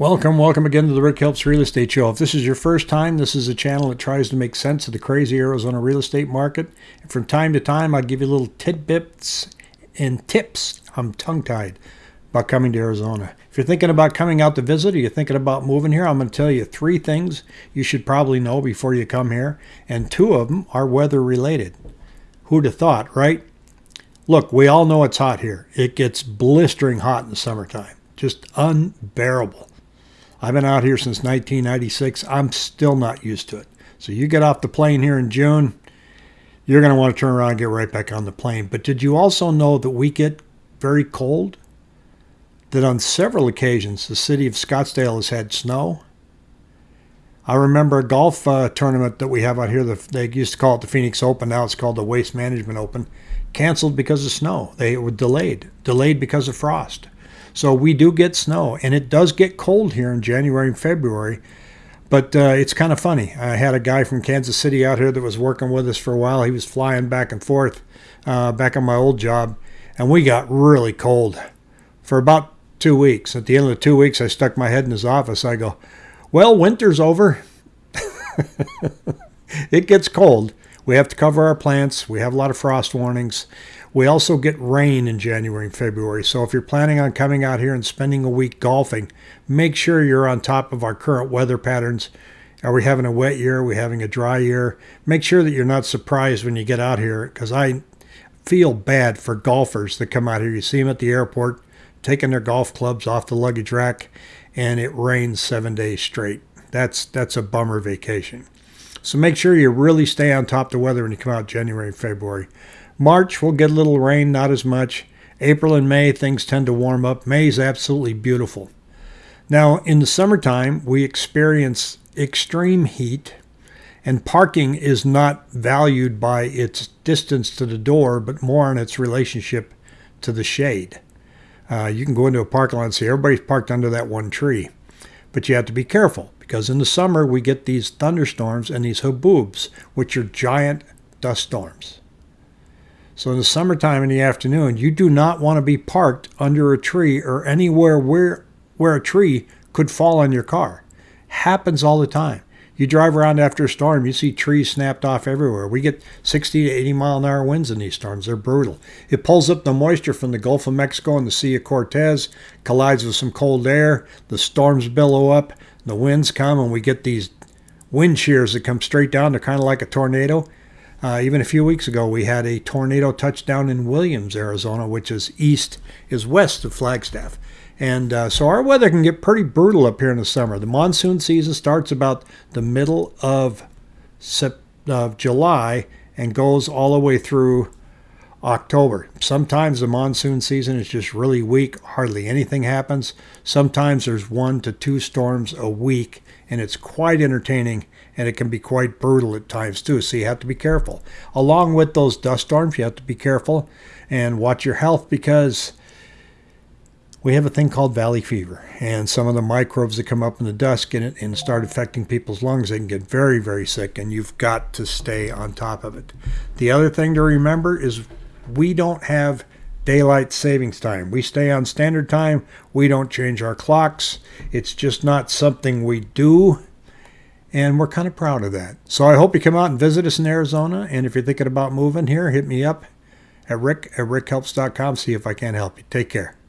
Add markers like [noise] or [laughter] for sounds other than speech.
Welcome, welcome again to the Rick Helps Real Estate Show. If this is your first time, this is a channel that tries to make sense of the crazy Arizona real estate market. And from time to time, I give you little tidbits and tips. I'm tongue tied about coming to Arizona. If you're thinking about coming out to visit or you're thinking about moving here, I'm going to tell you three things you should probably know before you come here. And two of them are weather related. Who'd have thought, right? Look, we all know it's hot here. It gets blistering hot in the summertime, just unbearable. I've been out here since 1996. I'm still not used to it. So you get off the plane here in June, you're going to want to turn around and get right back on the plane. But did you also know that we get very cold? That on several occasions the city of Scottsdale has had snow. I remember a golf uh, tournament that we have out here. The, they used to call it the Phoenix Open. Now it's called the Waste Management Open. Canceled because of snow. They were delayed. Delayed because of frost. So we do get snow, and it does get cold here in January and February. But uh, it's kind of funny. I had a guy from Kansas City out here that was working with us for a while. He was flying back and forth uh, back on my old job, and we got really cold for about two weeks. At the end of the two weeks, I stuck my head in his office. I go, Well, winter's over. [laughs] it gets cold. We have to cover our plants. We have a lot of frost warnings. We also get rain in January and February. So if you're planning on coming out here and spending a week golfing, make sure you're on top of our current weather patterns. Are we having a wet year? Are we having a dry year? Make sure that you're not surprised when you get out here because I feel bad for golfers that come out here. You see them at the airport taking their golf clubs off the luggage rack and it rains seven days straight. That's that's a bummer vacation. So make sure you really stay on top of the weather when you come out January and February. March, we'll get a little rain, not as much. April and May, things tend to warm up. May is absolutely beautiful. Now, in the summertime, we experience extreme heat, and parking is not valued by its distance to the door, but more on its relationship to the shade. Uh, you can go into a parking lot and see everybody's parked under that one tree, but you have to be careful because in the summer we get these thunderstorms and these haboobs, which are giant dust storms. So in the summertime in the afternoon, you do not want to be parked under a tree or anywhere where where a tree could fall on your car. Happens all the time. You drive around after a storm, you see trees snapped off everywhere. We get 60 to 80 mile an hour winds in these storms. They're brutal. It pulls up the moisture from the Gulf of Mexico and the Sea of Cortez, collides with some cold air. The storms billow up, the winds come, and we get these wind shears that come straight down. They're kind of like a tornado. Uh, even a few weeks ago, we had a tornado touchdown in Williams, Arizona, which is east, is west of Flagstaff. And uh, so our weather can get pretty brutal up here in the summer. The monsoon season starts about the middle of, of July and goes all the way through October. Sometimes the monsoon season is just really weak, hardly anything happens. Sometimes there's one to two storms a week, and it's quite entertaining and it can be quite brutal at times too. So you have to be careful. Along with those dust storms, you have to be careful and watch your health because we have a thing called valley fever, and some of the microbes that come up in the dust get it and start affecting people's lungs. They can get very, very sick, and you've got to stay on top of it. The other thing to remember is we don't have daylight savings time. We stay on standard time. We don't change our clocks. It's just not something we do. And we're kind of proud of that. So I hope you come out and visit us in Arizona. And if you're thinking about moving here, hit me up at rick at rickhelps.com. See if I can help you. Take care.